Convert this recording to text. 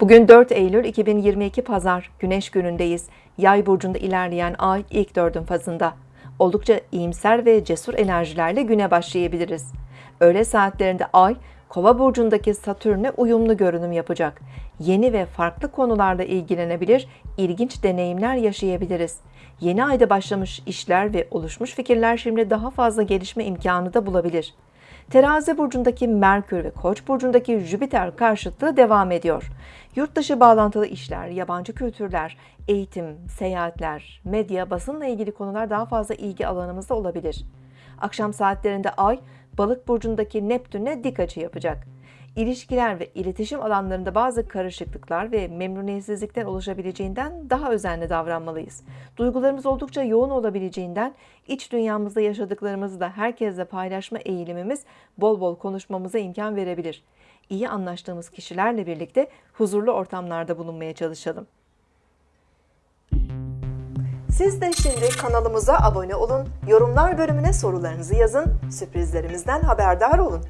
Bugün 4 Eylül 2022 Pazar, Güneş günündeyiz. Yay burcunda ilerleyen ay ilk dördün fazında. Oldukça iyimser ve cesur enerjilerle güne başlayabiliriz. Öğle saatlerinde ay, Kova burcundaki Satürn'e uyumlu görünüm yapacak. Yeni ve farklı konularla ilgilenebilir, ilginç deneyimler yaşayabiliriz. Yeni ayda başlamış işler ve oluşmuş fikirler şimdi daha fazla gelişme imkanı da bulabilir. Terazi burcundaki Merkür ve Koç burcundaki Jüpiter karşıtlığı devam ediyor. Yurt dışı bağlantılı işler, yabancı kültürler, eğitim, seyahatler, medya, basınla ilgili konular daha fazla ilgi alanımızda olabilir. Akşam saatlerinde Ay, Balık burcundaki Neptün'e dik açı yapacak. İlişkiler ve iletişim alanlarında bazı karışıklıklar ve memnuniyetsizlikler oluşabileceğinden daha özenli davranmalıyız. Duygularımız oldukça yoğun olabileceğinden iç dünyamızda yaşadıklarımızı da herkesle paylaşma eğilimimiz bol bol konuşmamıza imkan verebilir. İyi anlaştığımız kişilerle birlikte huzurlu ortamlarda bulunmaya çalışalım. Siz de şimdi kanalımıza abone olun, yorumlar bölümüne sorularınızı yazın, sürprizlerimizden haberdar olun.